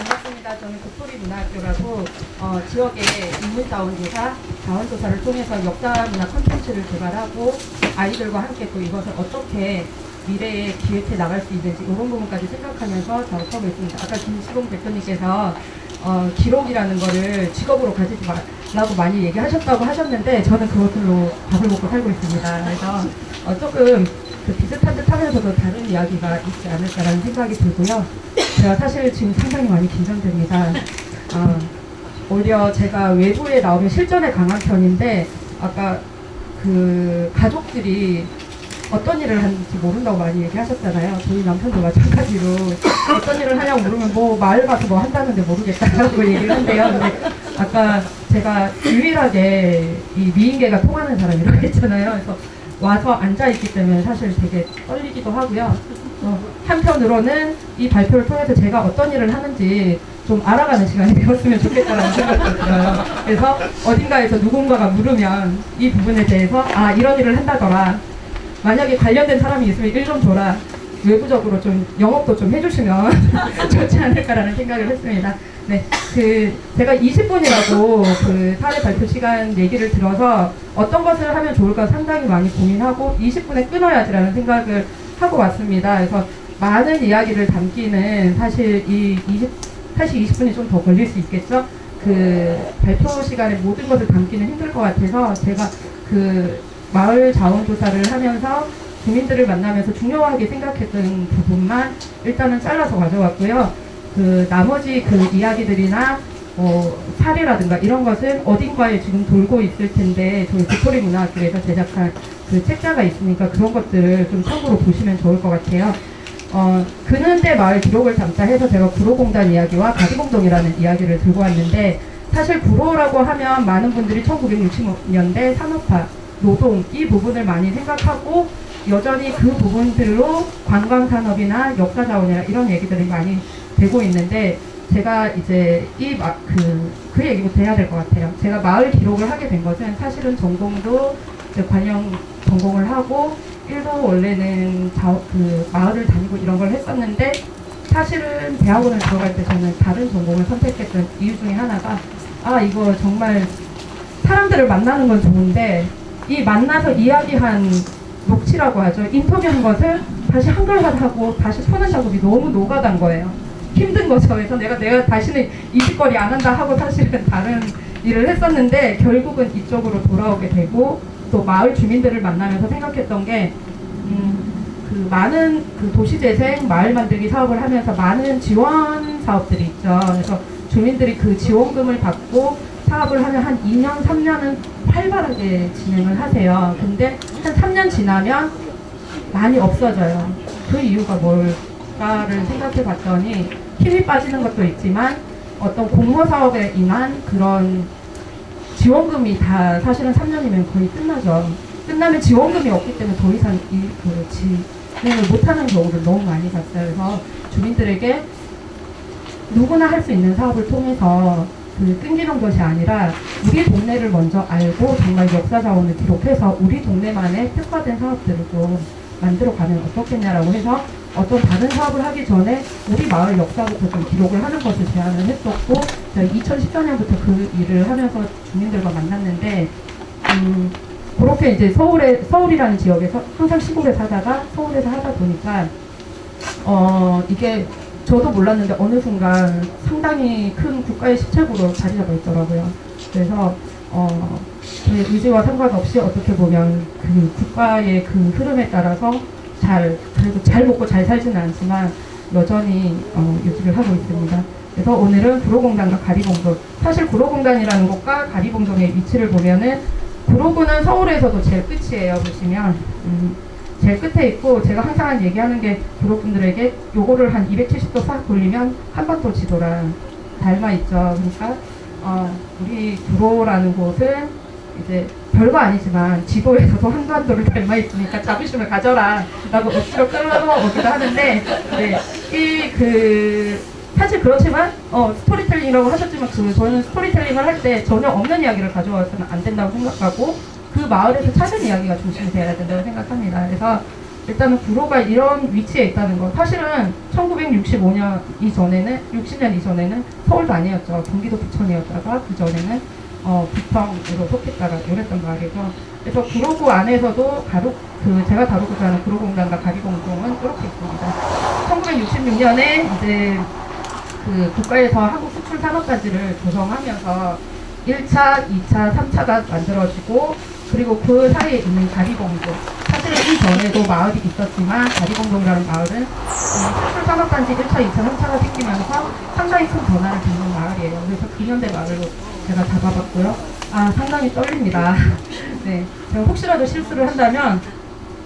반갑습니다. 저는 도토리 문화학교라고 어, 지역의 인문자원 조사, 자원조사를 통해서 역사문화 콘텐츠를 개발하고 아이들과 함께 또 이것을 어떻게 미래에 기획해 나갈 수 있는지 이런 부분까지 생각하면서 작업하고 있습니다. 아까 김시봉 대표님께서 어, 기록이라는 거를 직업으로 가지지 말라고 많이 얘기하셨다고 하셨는데 저는 그것들로 밥을 먹고 살고 있습니다. 그래서 어, 조금 그 비슷한 듯 하면서도 다른 이야기가 있지 않을까라는 생각이 들고요. 제가 사실 지금 상당히 많이 긴장됩니다. 어, 오히려 제가 외부에 나오면 실전에 강한 편인데 아까 그 가족들이 어떤 일을 하는지 모른다고 많이 얘기하셨잖아요. 저희 남편도 마찬가지로 어떤 일을 하냐고 물으면 뭐 마을 가서 뭐 한다는데 모르겠다라고 얘기를 한대요. 근데 아까 제가 유일하게 이 미인계가 통하는 사람이라고 했잖아요. 그래서 와서 앉아있기 때문에 사실 되게 떨리기도 하고요. 어, 한편으로는 이 발표를 통해서 제가 어떤 일을 하는지 좀 알아가는 시간이 되었으면 좋겠다는 생각도 들어요. 그래서 어딘가에서 누군가가 물으면 이 부분에 대해서 아 이런 일을 한다더라. 만약에 관련된 사람이 있으면 일좀 줘라. 외부적으로 좀 영업도 좀 해주시면 좋지 않을까라는 생각을 했습니다. 네, 그 제가 20분이라고 그 사례 발표 시간 얘기를 들어서 어떤 것을 하면 좋을까 상당히 많이 고민하고 20분에 끊어야지라는 생각을 하고 왔습니다. 그래서 많은 이야기를 담기는 사실 이 20, 사실 20분이 좀 더 걸릴 수 있겠죠. 그 발표 시간에 모든 것을 담기는 힘들 것 같아서 제가 그 마을 자원조사를 하면서 주민들을 만나면서 중요하게 생각했던 부분만 일단은 잘라서 가져왔고요. 그 나머지 그 이야기들이나 어, 사례라든가 이런 것은 어딘가에 지금 돌고 있을 텐데 저희 도토리 문화학교에서 제작한 그 책자가 있으니까 그런 것들을 좀 참고로 보시면 좋을 것 같아요. 어, 그는대 마을 기록을 담자 해서 제가 구로공단 이야기와 가리공동이라는 이야기를 들고 왔는데 사실 구로라고 하면 많은 분들이 1960년대 산업화, 노동 이 부분을 많이 생각하고 여전히 그 부분들로 관광산업이나 역사자원이나 이런 얘기들이 많이 되고 있는데 제가 이제 이그 그 얘기부터 해야 될 것 같아요. 제가 마을 기록을 하게 된 것은 사실은 전공도 관영 전공을 하고 일도 원래는 자, 그 마을을 다니고 이런 걸 했었는데 사실은 대학원을 들어갈 때 저는 다른 전공을 선택했던 이유 중에 하나가 아 이거 정말 사람들을 만나는 건 좋은데 이 만나서 이야기한 녹취라고 하죠. 인터뷰한 것을 다시 한글화하고 다시 푸는 작업이 너무 노가단 거예요. 힘든 거죠. 그래서 내가 내가 다시는 이 짓거리 안 한다 하고 사실은 다른 일을 했었는데 결국은 이쪽으로 돌아오게 되고 또 마을 주민들을 만나면서 생각했던 게 음, 그 많은 그 도시재생 마을 만들기 사업을 하면서 많은 지원 사업들이 있죠. 그래서 주민들이 그 지원금을 받고 사업을 하면 한 2년, 3년은 활발하게 진행을 하세요. 근데 한 3년 지나면 많이 없어져요. 그 이유가 뭘까를 생각해 봤더니 힘이 빠지는 것도 있지만 어떤 공모 사업에 인한 그런 지원금이 다 사실은 3년이면 거의 끝나죠. 끝나면 지원금이 없기 때문에 더 이상 이 그 진행을 못하는 경우를 너무 많이 봤어요. 그래서 주민들에게 누구나 할 수 있는 사업을 통해서 그 끊기는 것이 아니라 우리 동네를 먼저 알고 정말 역사 자원을 기록해서 우리 동네만의 특화된 사업들을 좀 만들어가면 어떻겠냐라고 해서 어떤 다른 사업을 하기 전에 우리 마을 역사부터 좀 기록을 하는 것을 제안을 했었고 2014년부터 그 일을 하면서 주민들과 만났는데 음, 그렇게 이제 서울에 서울이라는 지역에서 항상 시골에 살다가 서울에서 하다 보니까 어 이게 저도 몰랐는데 어느 순간 상당히 큰 국가의 시책으로 자리 잡아 있더라고요. 그래서 어, 제 의지와 상관없이 어떻게 보면 그 국가의 그 흐름에 따라서 잘 그래도 잘 먹고 잘 살지는 않지만 여전히 어, 유지를 하고 있습니다. 그래서 오늘은 구로공단과 가리봉동 사실 구로공단이라는 곳과 가리봉동의 위치를 보면은 구로구는 서울에서도 제일 끝이에요 보시면 음, 제일 끝에 있고 제가 항상 얘기하는 게 구로분들에게 요거를 한 270도 싹 돌리면 한반도 지도랑 닮아 있죠. 그러니까 어, 우리 구로라는 곳은 이제 별거 아니지만 지도에서도 한반도를 닮아 있으니까 자부심을 가져라 라고 억지로 끌어오기도 하는데 네, 이그 사실 그렇지만 어, 스토리텔링이라고 하셨지만 그 저는 스토리텔링을 할 때 전혀 없는 이야기를 가져와서는 안 된다고 생각하고 그 마을에서 찾은 이야기가 중심이 되어야 된다고 생각합니다. 그래서 일단은 구로가 이런 위치에 있다는 거. 사실은 1965년 이전에는 60년 이전에는 서울도 아니었죠. 경기도 부천이었다가 그 전에는 어, 부평으로 속했다가 이랬단 말이죠. 그래서 구로구 안에서도 가로 그 제가 다루고자 하는 구로공단과 가리공동은 이렇게 있습니다. 1966년에 이제 그 국가에서 한국 수출 산업단지를 조성하면서 1차, 2차, 3차가 만들어지고 그리고 그 사이에 있는 가리공동 사실은 이전에도 마을이 있었지만 가리공동이라는 마을은 이 수출 산업단지 1차, 2차, 3차가 생기면서 상당히 큰 변화를 겪는 마을이에요. 그래서 근현대 마을로 제가 잡아봤고요. 아 상당히 떨립니다. 네, 제가 혹시라도 실수를 한다면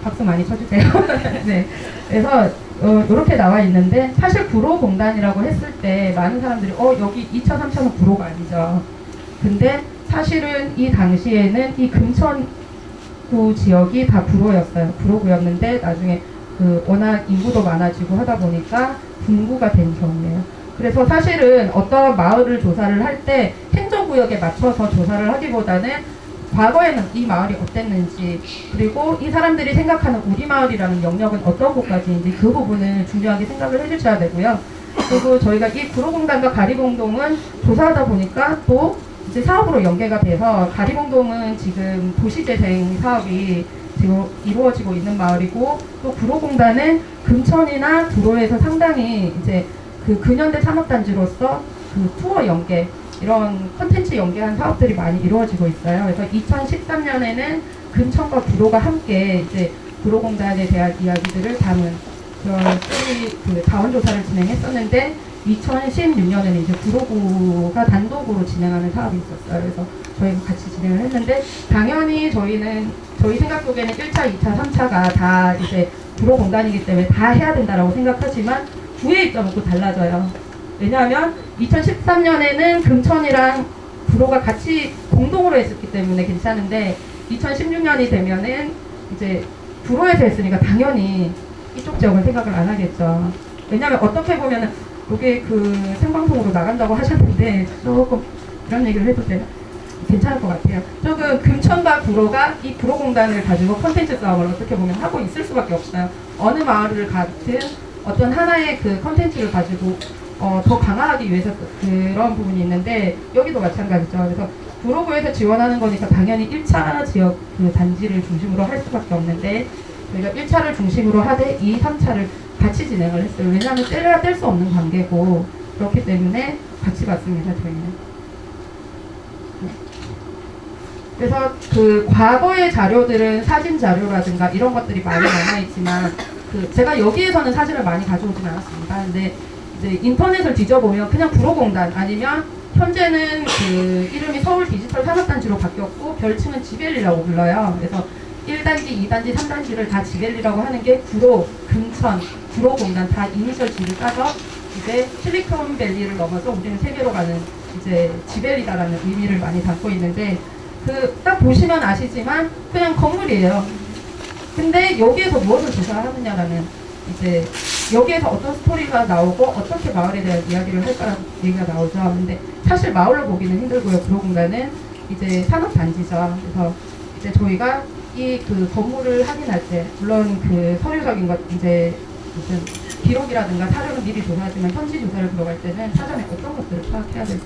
박수 많이 쳐주세요. 네, 그래서 어, 이렇게 나와 있는데 사실 구로공단이라고 했을 때 많은 사람들이 어 여기 2차, 3차는 구로가 아니죠. 근데 사실은 이 당시에는 이 금천구 지역이 다 구로였어요. 구로구였는데 나중에 그 워낙 인구도 많아지고 하다 보니까 분구가 된 경우예요. 그래서 사실은 어떤 마을을 조사를 할 때 행정구역에 맞춰서 조사를 하기보다는 과거에는 이 마을이 어땠는지 그리고 이 사람들이 생각하는 우리 마을이라는 영역은 어떤 곳까지인지 그 부분을 중요하게 생각을 해주셔야 되고요. 그리고 저희가 이 구로공단과 가리공동은 조사하다 보니까 또 이제 사업으로 연계가 돼서 가리공동은 지금 도시재생 사업이 지금 이루어지고 있는 마을이고 또 구로공단은 금천이나 구로에서 상당히 이제 그 근현대 산업단지로서 그 투어 연계 이런 컨텐츠 연계한 사업들이 많이 이루어지고 있어요. 그래서 2013년에는 금천과 구로가 함께 이제 구로공단에 대한 이야기들을 담은 그런 스토리 그 자원조사를 진행했었는데 2016년에는 이제 구로구가 단독으로 진행하는 사업이 있었어요. 그래서 저희가 같이 진행을 했는데 당연히 저희는 저희 생각 속에는 1차, 2차, 3차가 다 이제 구로 공단이기 때문에 다 해야 된다라고 생각하지만 구의 입장은 또 달라져요. 왜냐하면 2013년에는 금천이랑 구로가 같이 공동으로 했었기 때문에 괜찮은데 2016년이 되면은 이제 구로에서 했으니까 당연히 이쪽 지역을 생각을 안 하겠죠. 왜냐하면 어떻게 보면은 이게 그 생방송으로 나간다고 하셨는데 조금 이런 얘기를 해도 되나? 괜찮을 것 같아요. 조금 금천과 구로가 이 구로공단을 가지고 컨텐츠 싸움을 어떻게 보면 하고 있을 수밖에 없어요. 어느 마을을 가든 어떤 하나의 그 컨텐츠를 가지고 어, 더 강화하기 위해서 그런 부분이 있는데 여기도 마찬가지죠. 그래서 구로구에서 지원하는 거니까 당연히 1차 지역 그 단지를 중심으로 할 수밖에 없는데 저희가 1차를 중심으로 하되 2, 3차를 같이 진행을 했어요. 왜냐하면 떼려야 뗄 수 없는 관계고 그렇기 때문에 같이 봤습니다. 저희는. 네. 그래서 그 과거의 자료들은 사진 자료라든가 이런 것들이 많이 남아있지만 그 제가 여기에서는 사진을 많이 가져오진 않았습니다. 근데 이제 인터넷을 뒤져보면 그냥 구로공단 아니면 현재는 그 이름이 서울 디지털 산업단지로 바뀌었고 별칭은 지벨리라고 불러요. 그래서 1단지, 2단지, 3단지를 다 지벨리라고 하는 게 구로, 금천, 구로공단 다 이니셜 G를 따서 이제 실리콘 밸리를 넘어서 우리는 세계로 가는 이제 지벨리다라는 의미를 많이 담고 있는데 그 딱 보시면 아시지만 그냥 건물이에요. 근데 여기에서 무엇을 조사하느냐라는 이제 여기에서 어떤 스토리가 나오고 어떻게 마을에 대한 이야기를 할까라는 얘기가 나오죠. 근데 사실 마을로 보기는 힘들고요. 구로공단은 이제 산업단지죠. 그래서 이제 저희가 이 그 건물을 확인할 때 물론 그 서류적인 것 이제 무슨 기록이라든가 사료는 미리 조사하지만 현지 조사를 들어갈 때는 사전에 어떤 것들을 파악해야 될지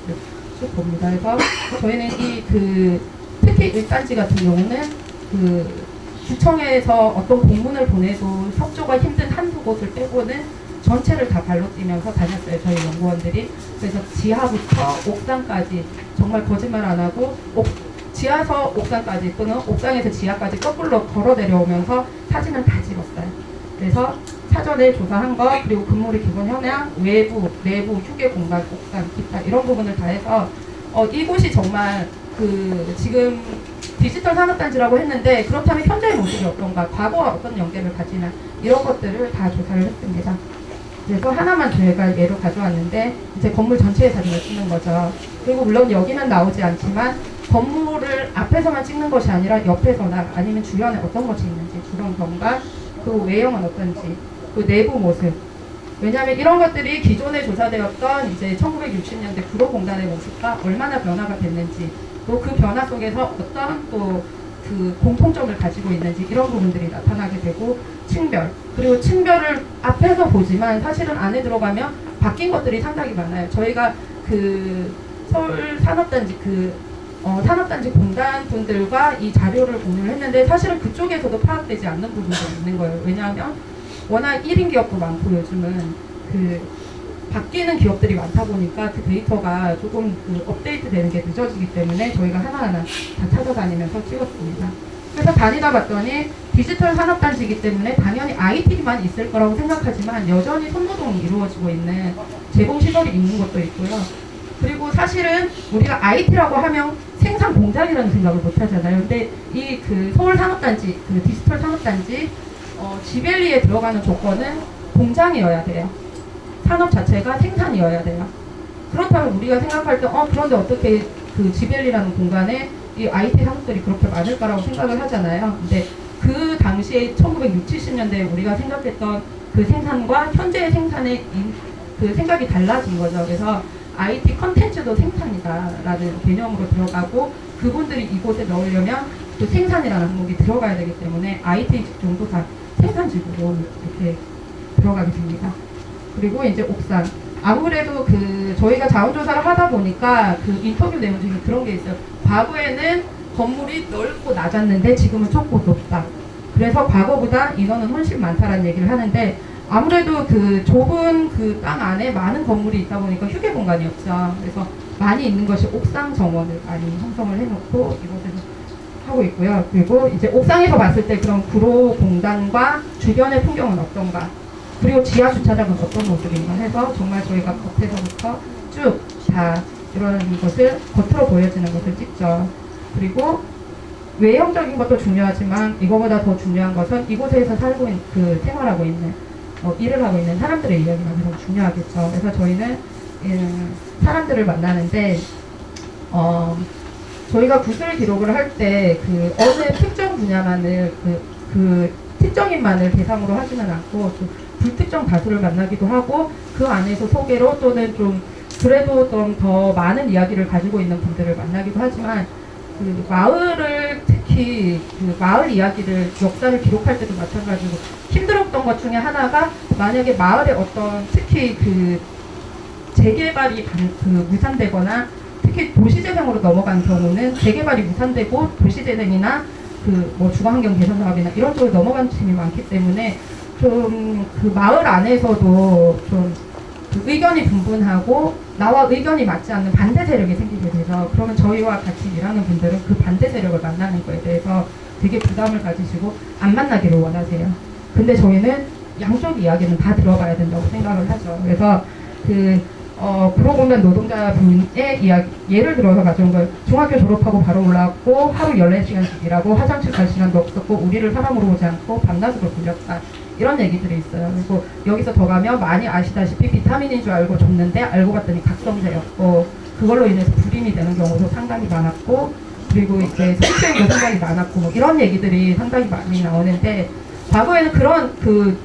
쭉 봅니다. 그래서 저희는 이 그 특히 1단지 같은 경우는 그 구청에서 어떤 공문을 보내도 협조가 힘든 한두 곳을 빼고는 전체를 다 발로 뛰면서 다녔어요. 저희 연구원들이. 그래서 지하부터 옥상까지 정말 거짓말 안 하고 옥, 지하서 옥상까지 또는 옥상에서 지하까지 거꾸로 걸어 내려오면서 사진을 다 찍었어요. 그래서 사전에 조사한 거 그리고 건물의 기본 현황, 외부, 내부, 휴게 공간, 옥상, 기타 이런 부분을 다 해서 어, 이곳이 정말 그 지금 디지털 산업단지라고 했는데 그렇다면 현재의 모습이 어떤가, 과거와 어떤 연계를 가지나 이런 것들을 다 조사를 했습니다. 그래서 하나만 저희가 예로 가져왔는데 이제 건물 전체의 사진을 찍는 거죠. 그리고 물론 여기는 나오지 않지만 건물을 앞에서만 찍는 것이 아니라 옆에서나 아니면 주변에 어떤 것이 있는지 주변 경관 그 외형은 어떤지 그 내부 모습 왜냐하면 이런 것들이 기존에 조사되었던 이제 1960년대 구로공단의 모습과 얼마나 변화가 됐는지 또 그 변화 속에서 어떤 또그 공통점을 가지고 있는지 이런 부분들이 나타나게 되고 층별 그리고 층별을 앞에서 보지만 사실은 안에 들어가면 바뀐 것들이 상당히 많아요. 저희가 그 서울 산업단지 그 어, 산업단지 공단 분들과 이 자료를 공유를 했는데 사실은 그쪽에서도 파악되지 않는 부분들이 있는 거예요. 왜냐하면 워낙 1인 기업도 많고 요즘은 그 바뀌는 기업들이 많다 보니까 그 데이터가 조금 그 업데이트 되는 게 늦어지기 때문에 저희가 하나하나 다 찾아다니면서 찍었습니다. 그래서 다니다 봤더니 디지털 산업단지이기 때문에 당연히 IT만 있을 거라고 생각하지만 여전히 손노동이 이루어지고 있는 제공 시설이 있는 것도 있고요. 그리고 사실은 우리가 IT라고 하면 생산 공장이라는 생각을 못 하잖아요. 근데 이 그 서울 산업단지, 그 디지털 산업단지 어, 지벨리에 들어가는 조건은 공장이어야 돼요. 산업 자체가 생산이어야 돼요. 그렇다면 우리가 생각할 때, 어, 그런데 어떻게 그 지벨리라는 공간에 이 IT 산업들이 그렇게 많을까라고 생각을 하잖아요. 근데 그 당시에 1960, 70년대에 우리가 생각했던 그 생산과 현재의 생산의 인- 그 생각이 달라진 거죠. 그래서 IT 컨텐츠도 생산이다라는 개념으로 들어가고 그분들이 이곳에 넣으려면 그 생산이라는 항목이 들어가야 되기 때문에 IT 직종도 다 생산 직으로 이렇게 들어가게 됩니다. 그리고 이제 옥상. 아무래도 그 저희가 자원조사를 하다 보니까 그 인터뷰 내용 중에 그런 게 있어요. 과거에는 건물이 넓고 낮았는데 지금은 좁고 높다. 그래서 과거보다 인원은 훨씬 많다라는 얘기를 하는데 아무래도 그 좁은 그 땅 안에 많은 건물이 있다 보니까 휴게 공간이 없죠. 그래서 많이 있는 것이 옥상 정원을 많이 형성을 해놓고 이곳에서 하고 있고요. 그리고 이제 옥상에서 봤을 때 그런 구로 공단과 주변의 풍경은 어떤가? 그리고 지하 주차장은 어떤 모습인가 해서 정말 저희가 겉에서부터 쭉 다 이런 것을 겉으로 보여지는 것을 찍죠. 그리고 외형적인 것도 중요하지만 이거보다 더 중요한 것은 이곳에서 살고 있는 그 생활하고 있는 어, 일을 하고 있는 사람들의 이야기가 가장 중요하겠죠. 그래서 저희는 음, 사람들을 만나는데 어, 저희가 구술 기록을 할 때 그 어느 특정 분야만을 그, 그 특정인만을 대상으로 하지는 않고 좀 불특정 다수를 만나기도 하고 그 안에서 소개로 또는 좀 그래도 좀 더 많은 이야기를 가지고 있는 분들을 만나기도 하지만 그 마을을 특히 그 마을 이야기를 역사를 기록할 때도 마찬가지고 힘들었던 것 중에 하나가 만약에 마을에 어떤 특히 그 재개발이 반- 그 무산되거나 특히 도시재생으로 넘어간 경우는 재개발이 무산되고 도시재생이나 그 뭐 주거환경 개선 사업이나 이런 쪽으로 넘어간 팀이 많기 때문에 좀 그 마을 안에서도 좀그 의견이 분분하고 나와 의견이 맞지 않는 반대 세력이 생기게 돼서 그러면 저희와 같이 일하는 분들은 그 반대 세력을 만나는 거에 대해서 되게 부담을 가지시고 안 만나기를 원하세요. 근데 저희는 양쪽 이야기는 다 들어봐야 된다고 생각을 하죠. 그래서 그 어, 구로공단 노동자분의 이야기, 예를 들어서 가져온 거예요. 중학교 졸업하고 바로 올라왔고, 하루 14시간씩 일하고, 화장실 갈 시간도 없었고, 우리를 사람으로 보지 않고, 밤낮으로 불렸다. 이런 얘기들이 있어요. 그리고 여기서 더 가면 많이 아시다시피 비타민인 줄 알고 줬는데, 알고 봤더니 각성제였고, 그걸로 인해서 불임이 되는 경우도 상당히 많았고, 그리고 이제 성추행도 상당히 많았고, 뭐 이런 얘기들이 상당히 많이 나오는데, 과거에는 그런 그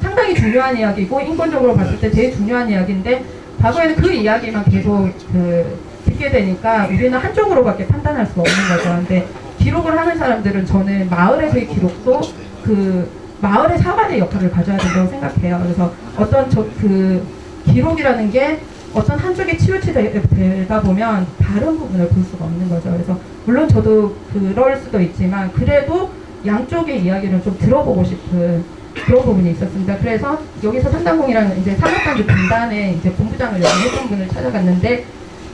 상당히 중요한 이야기고 인권적으로 봤을 때 제일 중요한 이야기인데 과거에는 그 이야기만 계속 그 듣게 되니까 우리는 한쪽으로밖에 판단할 수가 없는 거죠. 근데 기록을 하는 사람들은 저는 마을에서의 기록도 그 마을의 사관의 역할을 가져야 된다고 생각해요. 그래서 어떤 저 그 기록이라는 게 어떤 한쪽에 치우치다 보면 다른 부분을 볼 수가 없는 거죠. 그래서 물론 저도 그럴 수도 있지만 그래도 양쪽의 이야기를 좀 들어보고 싶은 그런 부분이 있었습니다. 그래서 여기서 산당공이라는 이제 산업단지 분단의 이제 본부장을 연구했던 분을 찾아갔는데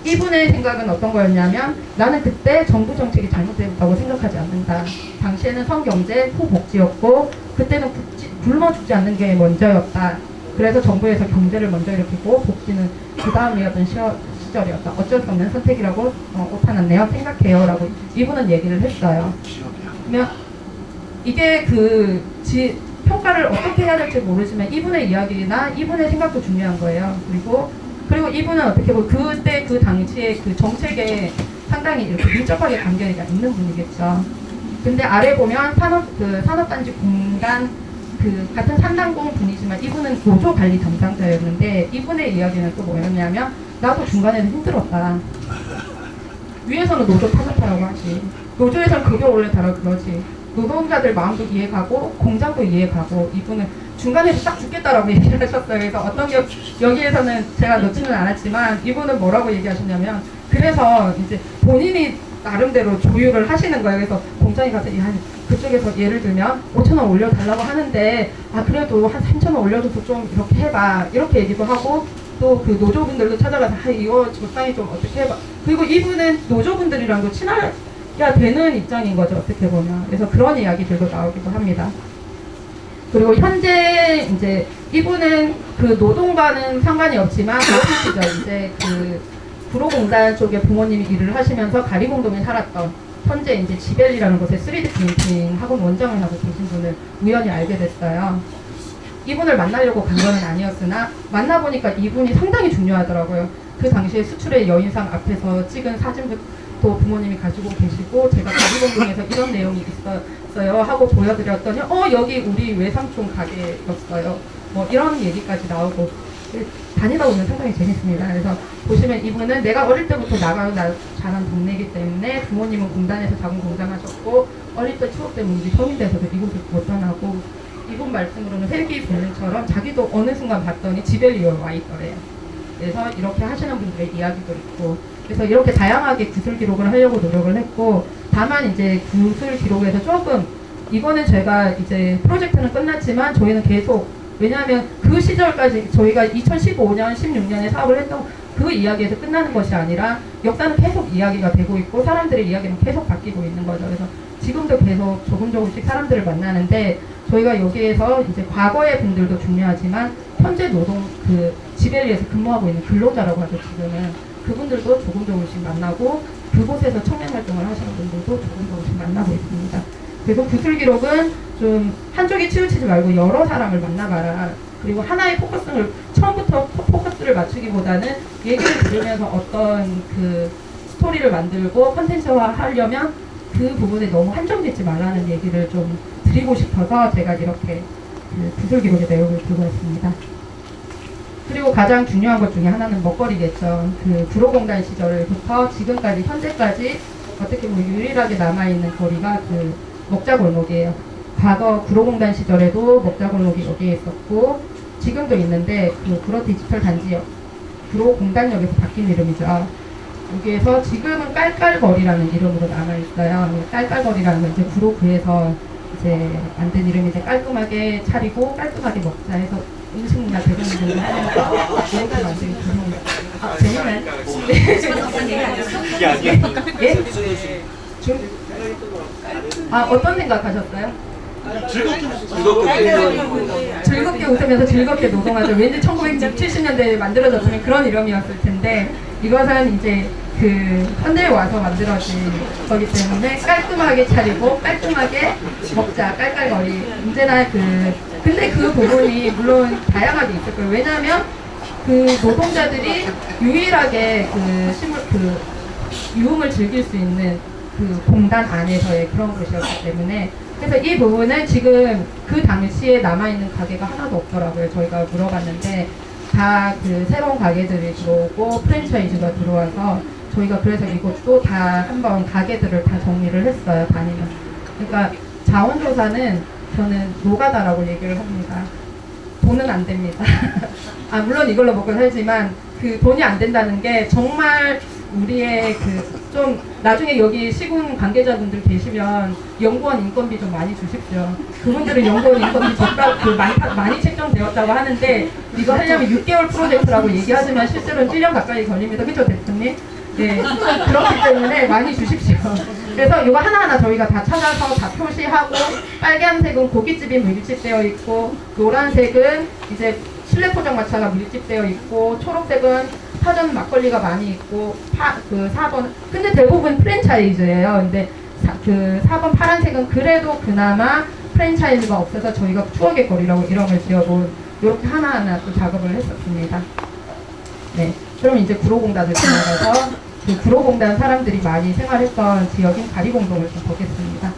이분의 생각은 어떤 거였냐면 나는 그때 정부 정책이 잘못됐다고 생각하지 않는다. 당시에는 성경제 후 복지였고 그때는 굶지, 굶어 죽지 않는 게 먼저였다. 그래서 정부에서 경제를 먼저 일으키고 복지는 그 다음이었던 시절이었다. 어쩔 수 없는 선택이라고 어, 오타났네요. 생각해요 라고 이분은 얘기를 했어요. 그러면 이게 그 지, 평가를 어떻게 해야 될지 모르지만 이분의 이야기나 이분의 생각도 중요한 거예요. 그리고 그리고 이분은 어떻게 보면 그때 그 당시에 그 정책에 상당히 이렇게 밀접하게 관계가 있는 분이겠죠. 근데 아래 보면 산업 그 산업단지 공단 그 같은 산단공 분이지만 이분은 보조 관리 담당자였는데 이분의 이야기는 또 뭐였냐면 나도 중간에는 힘들었다. 위에서는 노조 타격하라고 하지. 노조에서는 급여 올려달라고 그러지. 노동자들 마음도 이해가고 공장도 이해가고 이분은 중간에서 딱 죽겠다라고 얘기를 하셨어요. 그래서 어떤 게 여기에서는 제가 넣지는 않았지만 이분은 뭐라고 얘기하셨냐면 그래서 이제 본인이 나름대로 조율을 하시는 거예요. 그래서 공장에 가서 야, 그쪽에서 예를 들면 5천 원 올려달라고 하는데 아 그래도 한 3천 원 올려줘서 좀 이렇게 해봐 이렇게 얘기도 하고 또 그 노조분들도 찾아가서 아 이거 적당히 좀 어떻게 해봐 그리고 이분은 노조분들이랑도 친하야 되는 입장인 거죠 어떻게 보면 그래서 그런 이야기들도 나오기도 합니다. 그리고 현재 이제 이분은 그 노동과는 상관이 없지만 그 시절 이제 그 구로공단 쪽에 부모님이 일을 하시면서 가리공동에 살았던 현재 이제 지벨리라는 곳에 3D 프린팅 학원 원장을 하고 계신 분을 우연히 알게 됐어요. 이분을 만나려고 간 건 아니었으나 만나보니까 이분이 상당히 중요하더라고요. 그 당시에 수출의 여인상 앞에서 찍은 사진도 부모님이 가지고 계시고 제가 가리공동에서 이런 내용이 있 었어요 하고 보여드렸더니 어 여기 우리 외삼촌 가게였어요. 뭐 이런 얘기까지 나오고 다니다 보면 상당히 재밌습니다. 그래서 보시면 이분은 내가 어릴 때부터 나가요 나 자란 동네이기 때문에 부모님은 공단에서 자군 공장하셨고 어릴 때 추억 때문에 우리 돼서도 이곳을 못 떠나고 이분 말씀으로는 헬기 본능처럼 자기도 어느 순간 봤더니 지벨리에 와 있더래요. 그래서 이렇게 하시는 분들의 이야기도 있고 그래서 이렇게 다양하게 구술 기록을 하려고 노력을 했고 다만 이제 구술 기록에서 조금 이거는 제가 이제 프로젝트는 끝났지만 저희는 계속 왜냐하면 그 시절까지 저희가 2015년, 16년에 사업을 했던 그 이야기에서 끝나는 것이 아니라 역사는 계속 이야기가 되고 있고 사람들의 이야기는 계속 바뀌고 있는 거죠. 그래서 지금도 계속 조금 조금씩 사람들을 만나는데 저희가 여기에서 이제 과거의 분들도 중요하지만 현재 노동 그 지벨리에서 근무하고 있는 근로자라고 하죠 지금은 그분들도 조금 조금씩 만나고 그곳에서 청년 활동을 하시는 분들도 조금 조금씩 만나고 있습니다. 그래서 구술 기록은 좀 한쪽에 치우치지 말고 여러 사람을 만나봐라. 그리고 하나의 포커스를 처음부터 포커스를 맞추기보다는 얘기를 들으면서 어떤 그 스토리를 만들고 컨텐츠화 하려면 그 부분에 너무 한정되지 말라는 얘기를 좀 드리고 싶어서 제가 이렇게 그 구술 기록의 내용을 들고 왔습니다. 그리고 가장 중요한 것 중에 하나는 먹거리겠죠. 그 구로공단 시절부터 지금까지 현재까지 어떻게 보면 유일하게 남아있는 거리가 그 먹자골목이에요. 과거 구로공단 시절에도 먹자골목이 여기에 있었고 지금도 있는데 그 구로 디지털 단지역 구로공단역에서 바뀐 이름이죠. 여기에서 지금은 깔깔거리라는 이름으로 남아있어요. 깔깔거리라는 건 이제 구로구에서 이제 만든 이름이 이제 깔끔하게 차리고 깔끔하게 먹자 해서 아. 예? 좀, 아 어떤 생각하셨어요? 즐겁게 웃으면서 즐겁게 노동하죠. 왠지 1970년대에 만들어졌으면 그런 이름이었을 텐데 이것은 이제 그 현대에 와서 만들어진 거기 때문에 깔끔하게 차리고 깔끔하게 먹자 깔깔거리 언제나 그 근데 그 부분이 물론 다양하게 있을 거예요. 왜냐하면 그 노동자들이 유일하게 그 식물 그 유흥을 즐길 수 있는 그 공단 안에서의 그런 곳이었기 때문에 그래서 이 부분은 지금 그 당시에 남아있는 가게가 하나도 없더라고요. 저희가 물어봤는데 다 그 새로운 가게들이 들어오고 프랜차이즈가 들어와서 저희가 그래서 이것도 다 한번 가게들을 다 정리를 했어요. 다니면. 그러니까 자원조사는 저는 노가다라고 얘기를 합니다. 돈은 안 됩니다. 아 물론 이걸로 먹고 살지만 그 돈이 안 된다는 게 정말 우리의 그 좀 나중에 여기 시군 관계자분들 계시면 연구원 인건비 좀 많이 주십시오. 그분들은 연구원 인건비 적다 그 많이 많이 책정되었다고 하는데 이거 하려면 6개월 프로젝트라고 얘기하지만 실제로는 1년 가까이 걸립니다. 그렇죠 대표님? 예, 그렇기 때문에 많이 주십시오. 그래서 이거 하나하나 저희가 다 찾아서 다 표시하고 빨간색은 고깃집이 밀집되어 있고 노란색은 이제 실내 포장마차가 밀집되어 있고 초록색은 파전 막걸리가 많이 있고 파, 그 4번 근데 대부분 프랜차이즈예요. 근데 사, 그 4번 파란색은 그래도 그나마 프랜차이즈가 없어서 저희가 추억의 거리라고 이름을 지어본 이렇게 하나하나 또 작업을 했었습니다. 네. 그럼 이제 구로공단을 지나가서 그 구로공단 사람들이 많이 생활했던 지역인 가리공동을 좀 보겠습니다.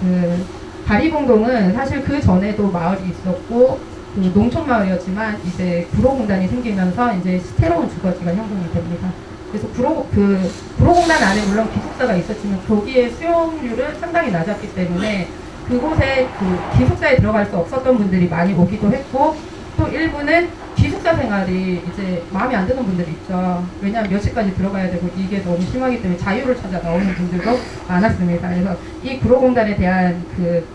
그 가리공동은 사실 그 전에도 마을이 있었고 그 농촌 마을이었지만 이제 구로공단이 생기면서 이제 새로운 주거지가 형성이 됩니다. 그래서 구로, 그, 구로공단 안에 물론 기숙사가 있었지만 거기에 수용률은 상당히 낮았기 때문에 그곳에 그 기숙사에 들어갈 수 없었던 분들이 많이 오기도 했고 또 일부는 기숙사 생활이 이제 마음에 안 드는 분들이 있죠. 왜냐하면 몇 시까지 들어가야 되고 이게 너무 심하기 때문에 자유를 찾아 나오는 분들도 많았습니다. 그래서 이 구로공단에 대한 그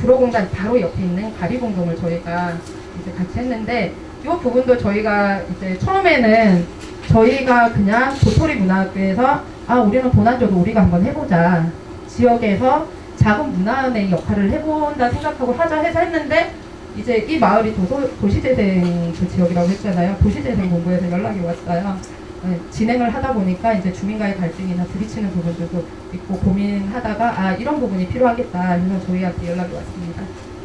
구로공단 바로 옆에 있는 가리공동을 저희가 이제 같이 했는데 이 부분도 저희가 이제 처음에는 저희가 그냥 도토리 문화학교에서 아 우리는 줘도 우리가 한번 해보자 지역에서 작은 문화원의 역할을 해본다 생각하고 하자 해서 했는데 이제 이 마을이 도서, 도시재생 그 지역이라고 했잖아요. 도시재생 본부에서 연락이 왔어요. 네, 진행을 하다 보니까 이제 주민과의 갈등이나 부딪히는 부분들도 있고 고민하다가 아 이런 부분이 필요하겠다 해서 저희한테 연락이 왔습니다.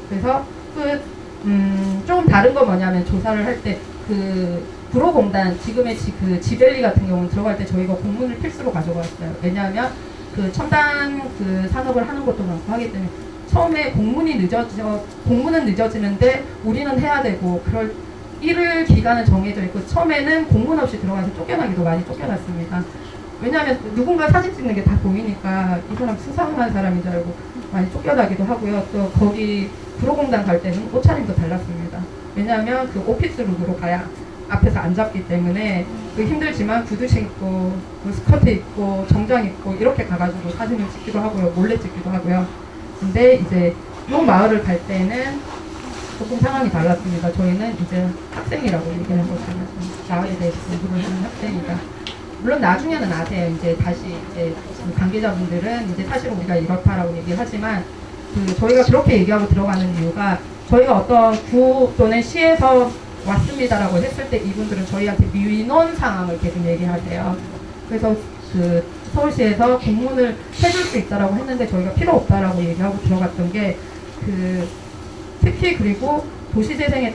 그래서 그 음, 조금 다른 건 뭐냐면 조사를 할 때그 구로공단 지금의 지, 그 지벨리 같은 경우는 들어갈 때 저희가 공문을 필수로 가져갔어요. 왜냐하면 그 첨단 그 산업을 하는 것도 많고 하기 때문에 처음에 공문이 늦어져 공문은 늦어지는데 우리는 해야 되고 그럴 일을 기간은 정해져 있고 처음에는 공문 없이 들어가서 쫓겨나기도 많이 쫓겨났습니다. 왜냐하면 누군가 사진 찍는 게 다 보이니까 이 사람 수상한 사람인 줄 알고 많이 쫓겨나기도 하고요. 또 거기 구로공단 갈 때는 옷차림도 달랐습니다. 왜냐하면 그 오피스 룩으로 가야 앞에서 안 잡기 때문에 그 힘들지만 구두신 입고 뭐 스커트 입고 정장 입고 이렇게 가가지고 사진을 찍기도 하고요. 몰래 찍기도 하고요. 근데 이제 이 마을을 갈 때는 조금 상황이 달랐습니다. 저희는 이제 학생이라고 얘기하는 거죠. 마을에 대해서 공부를 하는 학생이다. 물론 나중에는 아세요. 이제 다시 이제 그 관계자분들은 이제 사실 우리가 이렇다라고 얘기를 하지만 그 저희가 그렇게 얘기하고 들어가는 이유가 저희가 어떤 구 또는 시에서 왔습니다라고 했을 때 이분들은 저희한테 민원 상황을 계속 얘기하세요. 그래서 그 서울시에서 공문을 해줄 수 있다라고 했는데 저희가 필요 없다라고 얘기하고 들어갔던 게 그 특히 그리고 도시재생에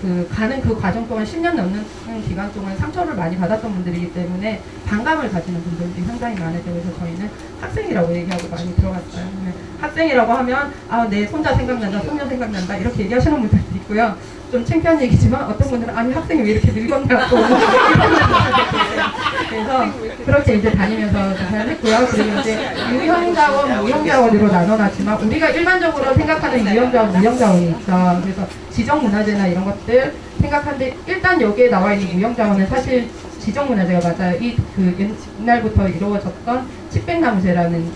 그 가는 그 과정 동안 10년 넘는 기간 동안 상처를 많이 받았던 분들이기 때문에 반감을 가지는 분들이 상당히 많아요. 그래서 저희는 학생이라고 얘기하고 많이 들어갔어요. 네. 학생이라고 하면 아 내 손자 생각난다, 손녀 생각난다 이렇게 얘기하시는 분들도 있고요. 좀 창피한 얘기지만 어떤 분들은 아니 학생이 왜 이렇게 늙었냐고 그래서 그렇게 이제 다니면서 잘 했고요. 그리고 이제 유형자원, 무형자원으로 나눠놨지만 우리가 일반적으로 생각하는 유형자원, 무형자원이 있죠. 그래서 지정문화재나 이런 것들 생각하는데 일단 여기에 나와 있는 무형자원은 사실 지정문화재가 맞아요. 이 그 옛날부터 이루어졌던 칩백나무재라는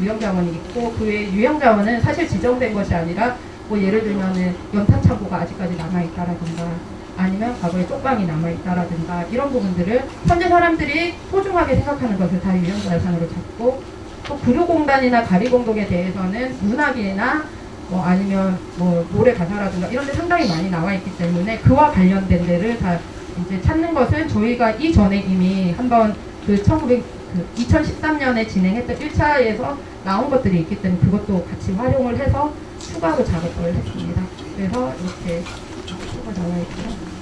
유형자원이 있고 그 외에 유형자원은 사실 지정된 것이 아니라 뭐 예를 들면은 연탄 창고가 아직까지 남아있다라든가 아니면 과거에 쪽방이 남아있다라든가 이런 부분들을 현재 사람들이 소중하게 생각하는 것을 다 유형자산으로 잡고 또 구류공단이나 가리공동에 대해서는 문학이나 뭐 아니면 뭐 노래 가사라든가 이런 데 상당히 많이 나와 있기 때문에 그와 관련된 데를 다 이제 찾는 것은 저희가 이전에 이미 한번 그 1900, 그 2013년에 진행했던 1차에서 나온 것들이 있기 때문에 그것도 같이 활용을 해서 추가로 작업을 했습니다. 그래서 이렇게 추가 나와 있고요.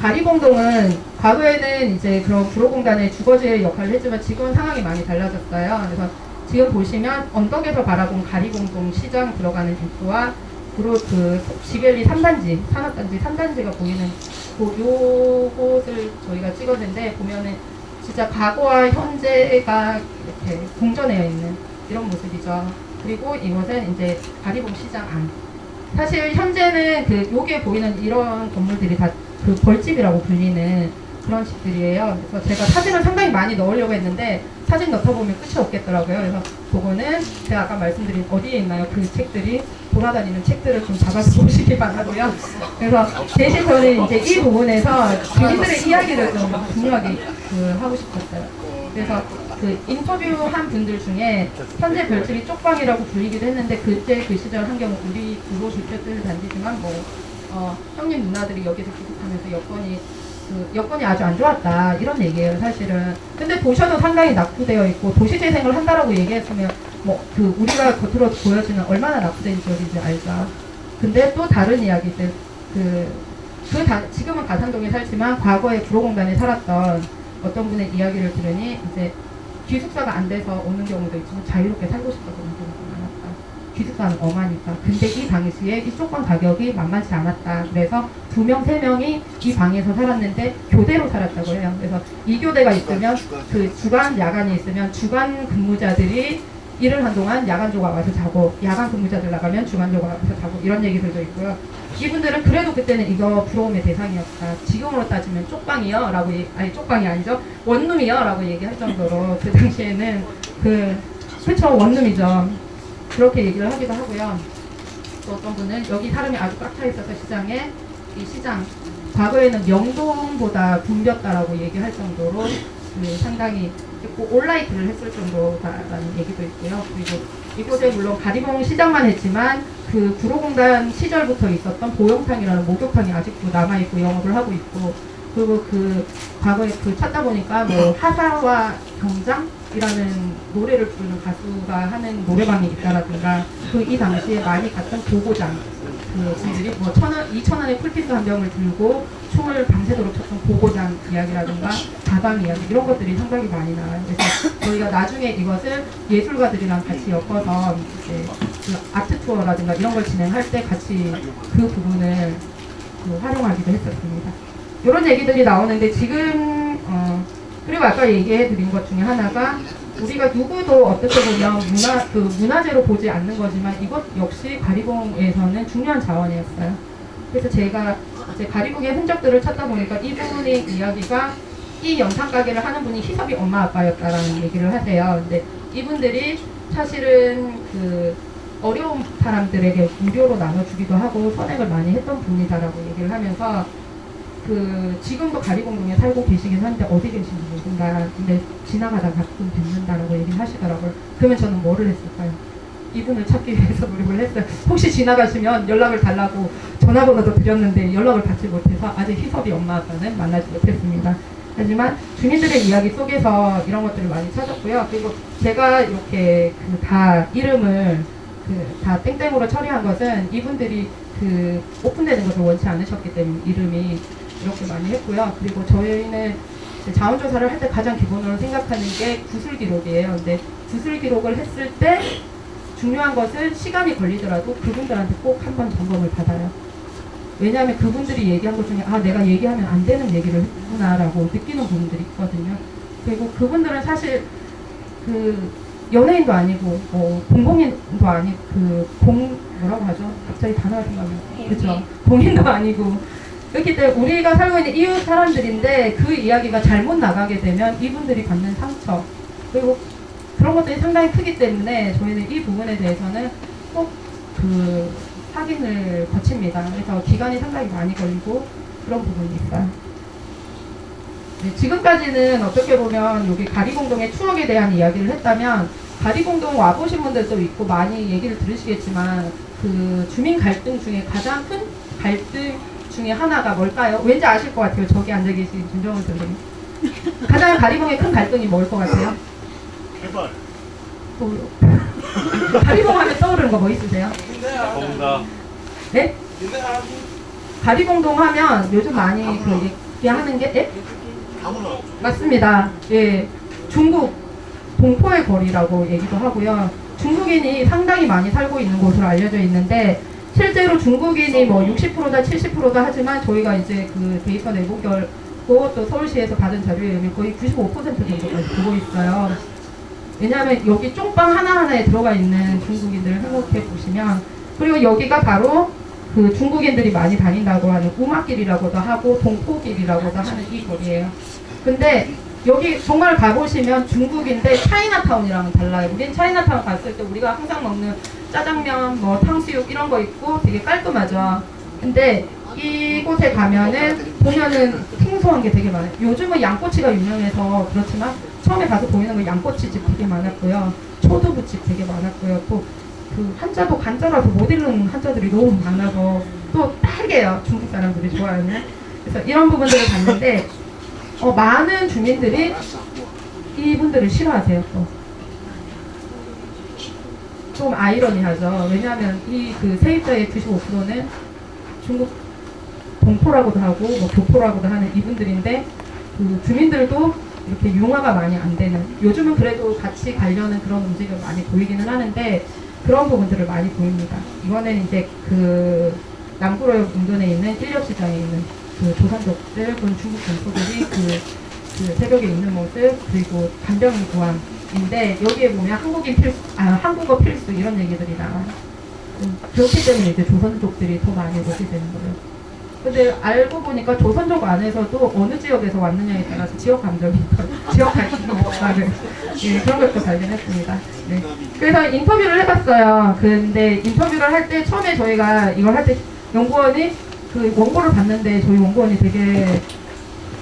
가리공동은 과거에는 이제 그런 구로공단의 주거지의 역할을 했지만 지금은 상황이 많이 달라졌어요. 그래서 지금 보시면 언덕에서 바라본 가리공동 시장 들어가는 입구와 구로 그 지벨리 3단지, 산업단지 3단지가 보이는 그 요곳을 저희가 찍었는데 보면은 진짜 과거와 현재가 이렇게 공존해 있는 이런 모습이죠. 그리고 이것은 이제 가리봉 시장 안. 사실 현재는 그 요게 보이는 이런 건물들이 다 그 벌집이라고 불리는 그런 집들이에요. 그래서 제가 사진을 상당히 많이 넣으려고 했는데 사진 넣다 보면 끝이 없겠더라고요. 그래서 그거는 제가 아까 말씀드린 어디에 있나요? 그 책들이 돌아다니는 책들을 좀 잡아서 보시기 바라고요. 그래서 대신 저는 이제 이 부분에서 주민들의 이야기를 좀 중요하게 그 하고 싶었어요. 그래서 그 인터뷰한 분들 중에 현재 별집이 쪽방이라고 불리기도 했는데 그때 그 시절 환경 우리 구로 주택들 단지지만 뭐 어, 형님 누나들이 여기서 기숙하면서 여건이 그 여건이 아주 안 좋았다 이런 얘기예요 사실은. 근데 보셔도 상당히 낙후되어 있고 도시재생을 한다라고 얘기했으면 뭐 그 우리가 겉으로 보여지는 얼마나 낙후된 지역인지 알죠. 근데 또 다른 이야기들. 그, 그 다, 지금은 가산동에 살지만 과거에 구로공단에 살았던 어떤 분의 이야기를 들으니 이제 기숙사가 안 돼서 오는 경우도 있지만 자유롭게 살고 싶어서 오는 경우도 많았다 기숙사는 엄하니까. 근데 이 당시에 이 쪽 방 가격이 만만치 않았다. 그래서 두 명, 세 명이 이 방에서 살았는데 교대로 살았다고 해요. 그래서 이 교대가 있으면 그 주간, 야간이 있으면 주간 근무자들이 일을 한 동안 야간조가 와서 자고 야간 근무자들 나가면 주간조가 와서 자고 이런 얘기들도 있고요. 이분들은 그래도 그때는 이거 부러움의 대상이었다. 지금으로 따지면 쪽방이요 라고 얘기, 아니 쪽방이 아니죠. 원룸이요 라고 얘기할 정도로 그 당시에는 그 그쵸 원룸이죠. 그렇게 얘기를 하기도 하고요. 또 어떤 분은 여기 사람이 아주 꽉 차 있어서 시장에 이 시장 과거에는 명동보다 붐볐다라고 얘기할 정도로 그 상당히 있고 온라이트를 했을 정도다라는 얘기도 있고요. 그리고 이곳에 물론 가리봉 시장만 했지만 그 구로공단 시절부터 있었던 보영탕이라는 목욕탕이 아직도 남아있고 영업을 하고 있고 그리고 그 과거에 그 찾다 보니까 뭐 하사와 경장이라는 노래를 부르는 가수가 하는 노래방이 있다라든가 그 이 당시에 많이 갔던 고고장 그 분들이 뭐 천 원, 이천 원의 쿨피스 한 병을 들고 춤을 밤새도록 췄던 고고장 이야기라든가 다방 이야기 이런 것들이 상당히 많이 나와요. 그래서 저희가 나중에 이것을 예술가들이랑 같이 엮어서 이제 그 아트 투어라든가 이런 걸 진행할 때 같이 그 부분을 그 활용하기도 했었습니다. 이런 얘기들이 나오는데 지금 어 그리고 아까 얘기해 드린 것 중에 하나가 우리가 누구도 어떻게 보면 문화 그 문화재로 보지 않는 거지만 이것 역시 가리봉에서는 중요한 자원이었어요. 그래서 제가 이제 가리봉의 흔적들을 찾다 보니까 이분의 이야기가 이 영상 가게를 하는 분이 희섭이 엄마 아빠였다라는 얘기를 하세요. 근데 이분들이 사실은 그 어려운 사람들에게 무료로 나눠주기도 하고 선행을 많이 했던 분이다라고 얘기를 하면서 그 지금도 가리공동에 살고 계시긴 한데 어디 계신지 모른다. 근데 지나가다 가끔 뵙는다라고 얘기를 하시더라고요. 그러면 저는 뭐를 했을까요? 이분을 찾기 위해서 노력을 했어요. 혹시 지나가시면 연락을 달라고 전화번호도 드렸는데 연락을 받지 못해서 아직 희섭이 엄마 아빠는 만나지 못했습니다. 하지만 주민들의 이야기 속에서 이런 것들을 많이 찾았고요. 그리고 제가 이렇게 그 다 이름을 그 다 땡땡으로 처리한 것은 이분들이 그 오픈되는 것을 원치 않으셨기 때문에 이름이 이렇게 많이 했고요. 그리고 저희는 이제 자원 조사를 할 때 가장 기본으로 생각하는 게 구술 기록이에요. 근데 구술 기록을 했을 때 중요한 것은 시간이 걸리더라도 그분들한테 꼭 한 번 점검을 받아요. 왜냐하면 그분들이 얘기한 것 중에 아 내가 얘기하면 안 되는 얘기를 했구나라고 느끼는 부분들이 있거든요. 그리고 그분들은 사실 그 연예인도 아니고 뭐 공공인도 아니고 그 공 뭐라고 하죠? 갑자기 단어가 생각나. 그렇죠. 공인도 아니고 그렇기 때문에 우리가 살고 있는 이웃 사람들인데 그 이야기가 잘못 나가게 되면 이분들이 받는 상처 그리고 그런 것들이 상당히 크기 때문에 저희는 이 부분에 대해서는 꼭그 확인을 거칩니다. 그래서 기간이 상당히 많이 걸리고 그런 있어요. 네, 지금까지는 어떻게 보면 여기 가리공동의 추억에 대한 이야기를 했다면 가리공동 와보신 분들도 있고 많이 얘기를 들으시겠지만 그 주민 갈등 중에 가장 큰 갈등 중에 하나가 뭘까요? 왠지 아실 것 같아요. 저기 앉아 계신 김정은 선생님. 가장 가리봉의 큰 갈등이 뭘 것 같아요? 또 가리봉 하면 떠오르는 거 뭐 있으세요? 정답. 네? 가리봉동 하면 요즘 많이 그 얘기하는 게 예? 아무나. 맞습니다. 예. 중국 동포의 거리라고 얘기도 하고요. 중국인이 상당히 많이 살고 있는 곳으로 알려져 있는데 실제로 중국인이 뭐 60%다 70%다 하지만 저희가 이제 그 데이터 내보결고 또 서울시에서 받은 자료에 의하면 거의 95% 정도까지 보고 있어요. 왜냐하면 여기 쪽방 하나하나에 들어가 있는 중국인들을 생각해 보시면 그리고 여기가 바로 그 중국인들이 많이 다닌다고 하는 우마길이라고도 하고 동포길이라고도 하는 이 거리예요. 근데 여기 정말 가보시면 중국인데 차이나타운이랑은 달라요. 우린 차이나타운 갔을 때 우리가 항상 먹는 짜장면, 뭐 탕수육 이런 거 있고 되게 깔끔하죠. 근데 이곳에 가면은 보면은 생소한 게 되게 많아요. 요즘은 양꼬치가 유명해서 그렇지만 처음에 가서 보이는 건 양꼬치집 되게 많았고요. 초두부집 되게 많았고요. 또 그 한자도 간자라서 못 읽는 한자들이 너무 많아서 또 딸게요. 중국 사람들이 좋아하는. 그래서 이런 부분들을 봤는데 어, 많은 주민들이 이분들을 싫어하세요. 또. 좀 아이러니하죠. 왜냐하면 이 그 세입자의 95%는 중국 동포라고도 하고 뭐 교포라고도 하는 이분들인데 그 주민들도 이렇게 융화가 많이 안 되는 요즘은 그래도 같이 가려는 그런 움직임을 많이 보이기는 하는데 그런 부분들을 많이 보입니다. 이거는 이제 그 남구로역 인근에 있는 인력시장에 있는 그 조선족들, 그런 중국 동포들이 그, 그 새벽에 있는 모습, 그리고 간병인 구함인데 여기에 보면 한국인 필수, 아, 한국어 필수 이런 얘기들이 나와요. 음, 그렇기 때문에 이제 조선족들이 더 많이 오게 되는 거예요. 근데 알고 보니까 조선족 안에서도 어느 지역에서 왔느냐에 따라서 지역 감정이 지역 갈등이 있다는 예, 그런 걸또 발견했습니다. 네. 그래서 인터뷰를 해봤어요. 근데 인터뷰를 할 때 처음에 저희가 이걸 할 때 연구원이 그 원고를 봤는데 저희 원고원이 되게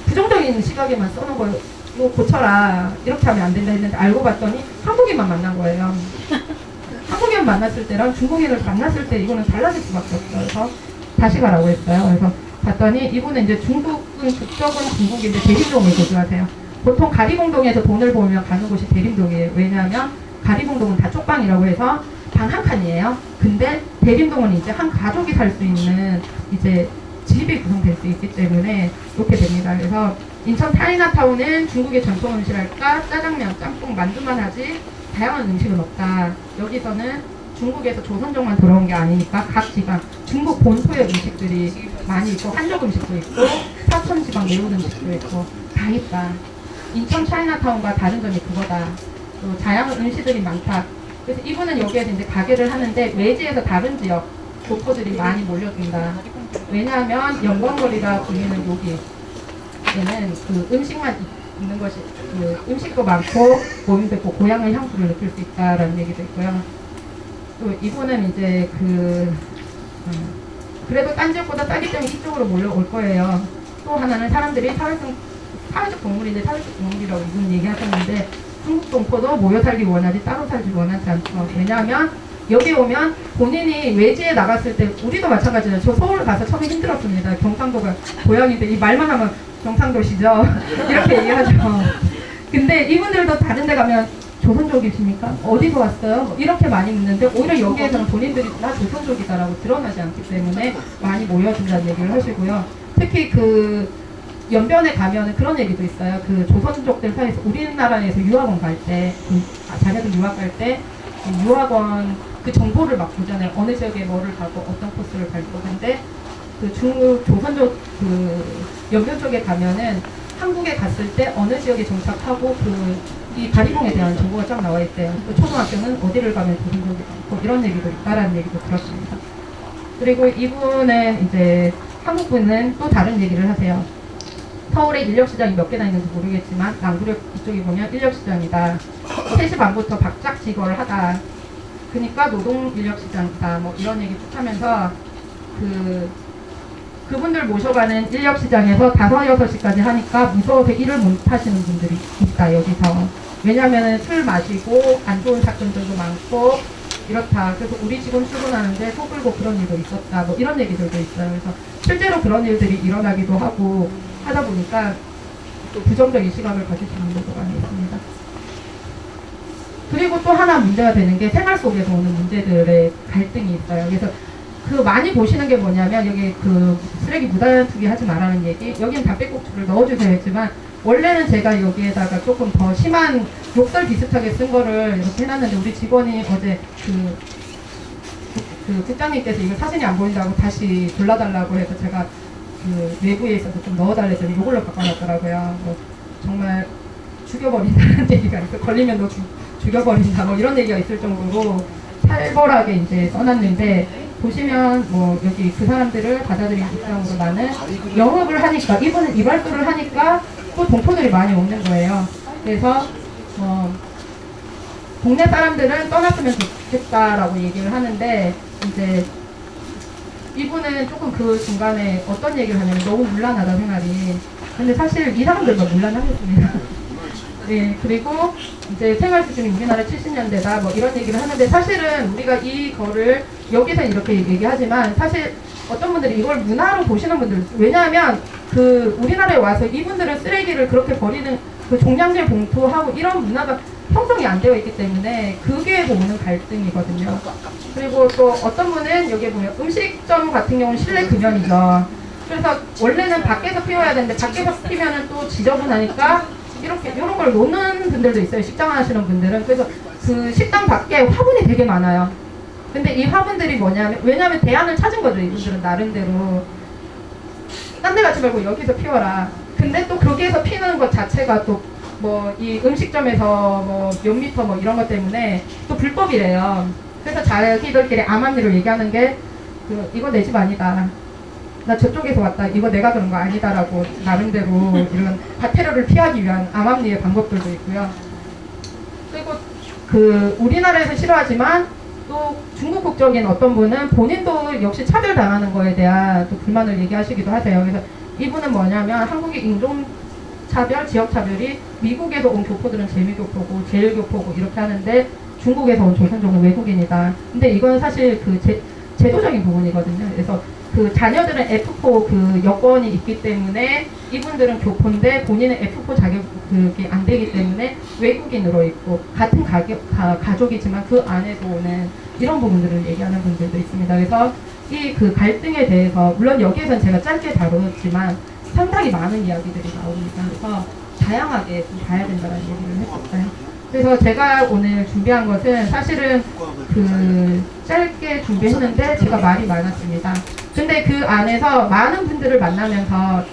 부정적인 시각에만 써놓은 거예요. 이거 고쳐라. 이렇게 하면 안 된다 했는데 알고 봤더니 한국인만 만난 거예요. 한국인 만났을 때랑 중국인을 만났을 때 이거는 달라질 수밖에 없어요. 그래서 다시 가라고 했어요. 그래서 봤더니 이분은 이제 중국은 국적은 중국인데 대림동을 거주하세요. 보통 가리봉동에서 돈을 벌면 가는 곳이 대림동이에요. 왜냐하면 가리봉동은 다 쪽방이라고 해서 방 한 칸이에요. 근데 대림동은 이제 한 가족이 살 수 있는 이제 집이 구성될 수 있기 때문에 이렇게 됩니다. 그래서 인천 타이나타운은 중국의 전통 음식랄까 짜장면, 짬뽕, 만두만 하지 다양한 음식은 없다. 여기서는 중국에서 조선족만 들어온 게 아니니까 각 지방 중국 본토의 음식들이 많이 있고 한족 음식도 있고 사천 지방 매운 음식도 있고 다 있다. 인천 차이나타운과 다른 점이 그거다. 또 다양한 음식들이 많다. 그래서 이분은 여기에서 이제 가게를 하는데 외지에서 다른 지역 교포들이 많이 몰려든다. 왜냐하면 영광거리라 불리는 여기 얘는 그 음식만 있- 있는 것이 그 음식도 많고 모임도 있고 고향의 향수를 느낄 수 있다라는 얘기도 있고요. 또 이분은 이제 그 음, 그래도 딴 지역보다 싸기 때문에 이쪽으로 몰려올 거예요. 또 하나는 사람들이 사회적 사회적 동물인데 사회적 동물이라고 이분 얘기하셨는데 중국 동포도 모여 살기 원하지 따로 살기 원하지 않죠. 왜냐하면 여기 오면 본인이 외지에 나갔을 때 우리도 마찬가지예요. 저 서울 가서 처음에 힘들었습니다. 경상도가 고향인데 이 말만 하면 경상도시죠. 이렇게 얘기하죠. 근데 이분들도 다른 데 가면 조선족이십니까? 어디서 왔어요? 뭐 이렇게 많이 묻는데 오히려 여기에서는 본인들이 나 조선족이다라고 드러나지 않기 때문에 많이 모여든다는 얘기를 하시고요. 특히 그 연변에 가면은 그런 얘기도 있어요. 그 조선족들 사이에서 우리나라에서 유학원 갈 때, 그 아, 자녀들 유학 갈 때, 그 유학원 그 정보를 막 보잖아요. 어느 지역에 뭐를 가고 어떤 코스를 갈 거 근데 그 중국 조선족 그 연변 쪽에 가면은 한국에 갔을 때 어느 지역에 정착하고 그 이 다리봉에 대한 정보가 쫙 나와 있대요. 그 초등학교는 어디를 가면 조선족이 많고 이런 얘기도 있다라는 얘기도 들었습니다. 그리고 이분은 이제 한국 분은 또 다른 얘기를 하세요. 서울에 인력시장이 몇 개나 있는지 모르겠지만 남구역 이쪽에 보면 인력시장이다. 3시 반부터 박작 직거를 하다. 그러니까 노동 인력시장이다. 뭐 이런 얘기 쭉 하면서 그 그분들 모셔가는 인력시장에서 5, 6시까지 하니까 무서워서 일을 못 하시는 분들이 있다 여기서. 왜냐하면 술 마시고 안 좋은 사건들도 많고 이렇다. 그래서 우리 직원 출근하는데 속을고 그런 일도 있었다. 뭐 이런 얘기들도 있어요. 그래서 실제로 그런 일들이 일어나기도 하고 하다 보니까 또 부정적인 시각을 가지시는 분도 많이 있습니다. 그리고 또 하나 문제가 되는 게 생활 속에서 오는 문제들의 갈등이 있어요. 그래서 그 많이 보시는 게 뭐냐면 여기 그 쓰레기 무단 투기 하지 말라는 얘기 여기는 담배꽁초를 넣어주세요 했지만 원래는 제가 여기에다가 조금 더 심한 욕설 비슷하게 쓴 거를 이렇게 해놨는데 우리 직원이 어제 그, 그 국장님께서 이걸 사진이 안 보인다고 다시 골라달라고 해서 제가 그 외부에 있어서 좀 넣어달랬더니 이걸로 바꿔놨더라고요. 뭐 정말 죽여버린다는 얘기가 있어. 걸리면 너 죽, 죽여버린다. 뭐 이런 얘기가 있을 정도로 살벌하게 이제 써놨는데 보시면 뭐 여기 그 사람들을 받아들인 입장으로 나는 영업을 하니까 이분은 이발소를 하니까 또 동포들이 많이 오는 거예요. 그래서 어, 동네 사람들은 떠났으면 좋겠다라고 얘기를 하는데 이제 이분은 조금 그 중간에 어떤 얘기를 하냐면 너무 문란하다 생활이. 근데 사실 이 사람들도 문란하겠습니다. 네, 그리고 이제 생활 수준이 우리나라 70년대다 뭐 이런 얘기를 하는데 사실은 우리가 이거를 여기서 이렇게 얘기하지만 사실 어떤 분들이 이걸 문화로 보시는 분들 왜냐하면 그 우리나라에 와서 이분들은 쓰레기를 그렇게 버리는 그 종량제 봉투하고 이런 문화가 형성이 안 되어 있기 때문에 그게 오는 갈등이거든요. 그리고 또 어떤 분은 여기 보면 음식점 같은 경우는 실내 금연이죠. 그래서 원래는 밖에서 피워야 되는데 밖에서 피면은 또 지저분하니까 이렇게 이런 걸 놓는 분들도 있어요. 식당 하시는 분들은 그래서 그 식당 밖에 화분이 되게 많아요. 근데 이 화분들이 뭐냐면 왜냐면 대안을 찾은 거죠 이분들은 나름대로 딴 데 가지 말고 여기서 피워라. 근데 또 거기에서 피는 것 자체가 또 뭐 이 음식점에서 뭐몇 미터 뭐 이런 것 때문에 또 불법이래요. 그래서 자기들끼리 암암리로 얘기하는 게 그, 이거 내 집 아니다. 나 저쪽에서 왔다. 이거 내가 그런 거 아니다라고 나름대로 이런 과태료를 피하기 위한 암암리의 방법들도 있고요. 그리고 그 우리나라에서 싫어하지만 또 중국 국적인 어떤 분은 본인도 역시 차별 당하는 거에 대한 또 불만을 얘기하시기도 하세요. 그래서 이분은 뭐냐면 한국의 인종 차별, 지역 차별이 미국에서 온 교포들은 재미교포고 제일교포고 이렇게 하는데 중국에서 온 조선족은 외국인이다. 근데 이건 사실 그 제, 제도적인 부분이거든요. 그래서 그 자녀들은 F4 그 여건이 있기 때문에 이분들은 교포인데 본인은 F4 자격이 안 되기 때문에 외국인으로 있고 같은 가격, 가, 가족이지만 그 안에서 오는 이런 부분들을 얘기하는 분들도 있습니다. 그래서 이 그 갈등에 대해서 물론 여기에서는 제가 짧게 다루었지만 상당히 많은 이야기들이 나옵니다. 그래서 다양하게 좀 봐야 된다는 얘기를 했었어요. 그래서 제가 오늘 준비한 것은 사실은 그 짧게 준비했는데 제가 말이 많았습니다. 근데 그 안에서 많은 분들을 만나면서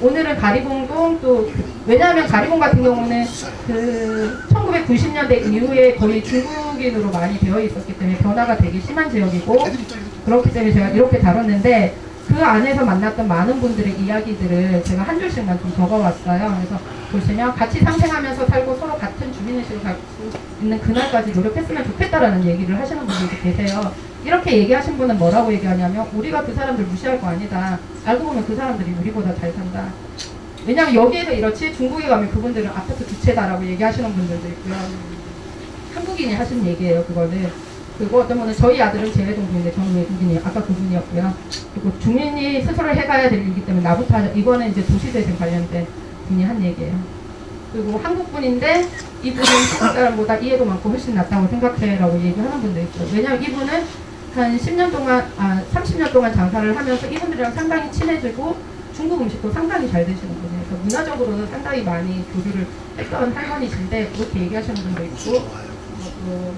오늘은 가리봉동 또 그- 왜냐하면 가리봉 같은 경우는 그 1990년대 이후에 거의 중국인으로 많이 되어 있었기 때문에 변화가 되게 심한 지역이고 그렇기 때문에 제가 이렇게 다뤘는데 그 안에서 만났던 많은 분들의 이야기들을 제가 한 줄씩만 좀 적어왔어요. 그래서 보시면 같이 상생하면서 살고 서로 같은 주민의식을 갖고 있는 그날까지 노력했으면 좋겠다라는 얘기를 하시는 분들도 계세요. 이렇게 얘기하신 분은 뭐라고 얘기하냐면 우리가 그 사람들 무시할 거 아니다. 알고 보면 그 사람들이 우리보다 잘 산다. 왜냐면 여기에서 이렇지 중국에 가면 그분들은 아파트 두 채다라고 얘기하시는 분들도 있고요. 한국인이 하신 얘기예요, 그거는. 그리고 어떤 분은 저희 아들은 재외동부인데 저는 외국인이에요. 아까 그분이었고요. 그리고 주민이 스스로 해가야 될 일이기 때문에 나부터 하자. 이거는 이제 도시재생 관련된 분이 한 얘기예요. 그리고 한국 분인데 이분은 한국 사람보다 이해도 많고 훨씬 낫다고 생각해라고 얘기하는 분도 있어요. 왜냐면 이분은 한 10년 동안, 아, 30년 동안 장사를 하면서 이분들이랑 상당히 친해지고 중국 음식도 상당히 잘 드시는 분이에요. 그래서 문화적으로는 상당히 많이 교류를 했던 할머니신데 그렇게 얘기하시는 분도 있고 어,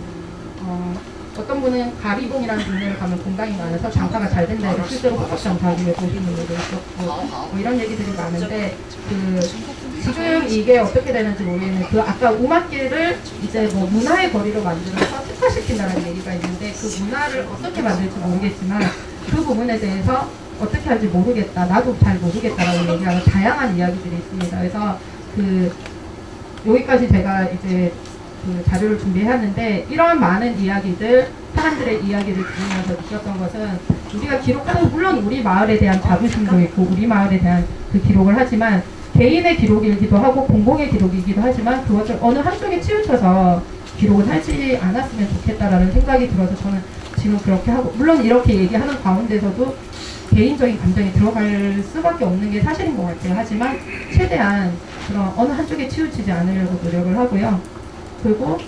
어, 어떤 분은 가리봉이라는 동네를 가면 공간이 많아서 장사가 잘 된다 해서 실제로 호박 장사하기 위해 보시는 분도 있었고 뭐 이런 얘기들이 많은데 그 지금 이게 어떻게 되는지 모르겠는데 그 아까 우마길을 이제 뭐 문화의 거리로 만들어서 특화시킨다는 얘기가 있는데 그 문화를 어떻게 만들지 모르겠지만 그 부분에 대해서 어떻게 할지 모르겠다 나도 잘 모르겠다라고 얘기하는 다양한 이야기들이 있습니다. 그래서 그 여기까지 제가 이제 그 자료를 준비했는데 이런 많은 이야기들 사람들의 이야기를 들으면서 느꼈던 것은 우리가 기록하는 물론 우리 마을에 대한 자부심도 있고 우리 마을에 대한 그 기록을 하지만 개인의 기록이기도 하고 공공의 기록이기도 하지만 그것을 어느 한쪽에 치우쳐서 기록을 하지 않았으면 좋겠다라는 생각이 들어서 저는 지금 그렇게 하고 물론 이렇게 얘기하는 가운데서도 개인적인 감정이 들어갈 수밖에 없는 게 사실인 것 같아요. 하지만 최대한 그런 어느 한쪽에 치우치지 않으려고 노력을 하고요. 그리고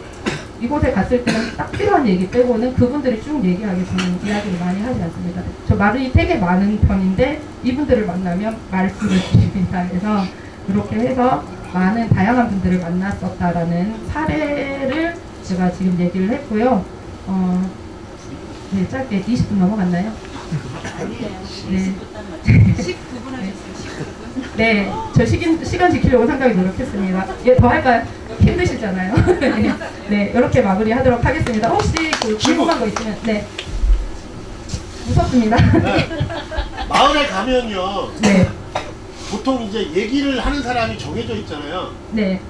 이곳에 갔을 때는 딱 필요한 얘기 빼고는 그분들이 쭉 얘기하게 저는 이야기를 많이 하지 않습니다. 저 말이 되게 많은 편인데 이분들을 만나면 말수를 줄입니다. 그래서 그렇게 해서 많은 다양한 분들을 만났었다라는 사례를 제가 지금 얘기를 했고요. 어, 네, 짧게 20분 넘어갔나요? 네. 19분 하셨어요. 19분. 네, 저 시간, 시간 지키려고 상당히 노력했습니다. 예, 더 할까요? 힘드시잖아요. 네, 네, 이렇게 마무리하도록 하겠습니다. 혹시 그 궁금한 거 있으면, 네. 무섭습니다. 네. 마을에 가면요 네, 보통 이제 얘기를 하는 사람이 정해져 있잖아요. 네,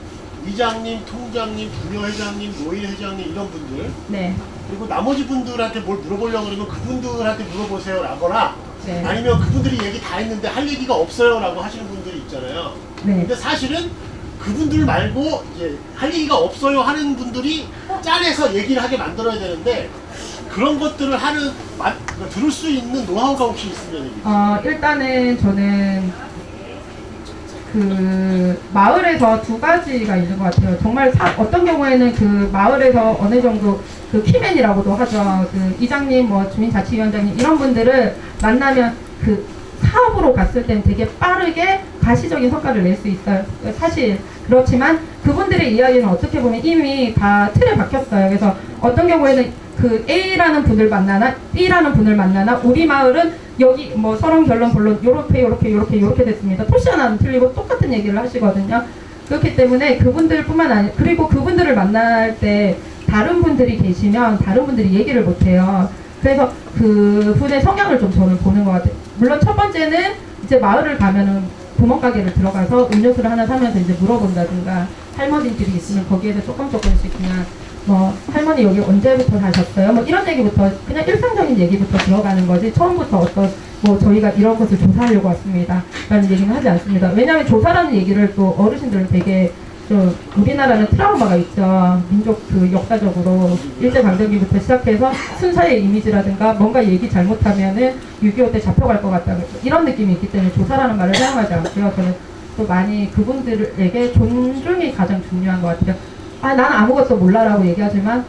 이장님, 통장님, 부녀회장님, 노인회장님 이런 분들 네, 그리고 나머지 분들한테 뭘 물어보려고 그러면 그분들한테 물어보세요 라거나 네, 아니면 그분들이 얘기 다 했는데 할 얘기가 없어요 라고 하시는 분들이 있잖아요. 네, 근데 사실은 그분들 말고 이제 할 얘기가 없어요 하는 분들이 짜내서 얘기를 하게 만들어야 되는데 그런 것들을 하는 마- 들을 수 있는 노하우가 혹시 있으면. 어, 일단은 저는 그 마을에서 두 가지가 있는 것 같아요. 정말 사- 어떤 경우에는 그 마을에서 어느 정도 그 key man이라고도 하죠. 그 이장님, 뭐 주민자치위원장님 이런 분들을 만나면 그 사업으로 갔을 땐 되게 빠르게 가시적인 성과를 낼 수 있어요. 사실 그렇지만 그분들의 이야기는 어떻게 보면 이미 다 틀에 박혔어요. 그래서 어떤 경우에는 그 A라는 분을 만나나 B라는 분을 만나나 우리 마을은 여기 뭐 서론 결론 본론 요렇게 요렇게 요렇게 요렇게 됐습니다. 토시 하나는 틀리고 똑같은 얘기를 하시거든요. 그렇기 때문에 그분들뿐만 아니라 그리고 그분들을 만날 때 다른 분들이 계시면 다른 분들이 얘기를 못해요. 그래서 그 분의 성향을 좀 저는 보는 것 같아요. 물론 첫 번째는 이제 마을을 가면은 구멍가게를 들어가서 음료수를 하나 사면서 이제 물어본다든가 할머니들이 있으면 거기에서 조금 조금씩 그냥 뭐 할머니 여기 언제부터 사셨어요? 뭐 이런 얘기부터 그냥 일상적인 얘기부터 들어가는 거지 처음부터 어떤 뭐 저희가 이런 것을 조사하려고 왔습니다 라는 얘기는 하지 않습니다 왜냐하면 조사라는 얘기를 또 어르신들은 되게 좀 우리나라는 트라우마가 있죠. 민족 그 역사적으로 일제강점기부터 시작해서 순사의 이미지라든가 뭔가 얘기 잘못하면은 6.25 때 잡혀갈 것 같다. 이런 느낌이 있기 때문에 조사라는 말을 사용하지 않고요. 저는 또 많이 그분들에게 존중이 가장 중요한 것 같아요. 아, 나는 아무것도 몰라라고 얘기하지만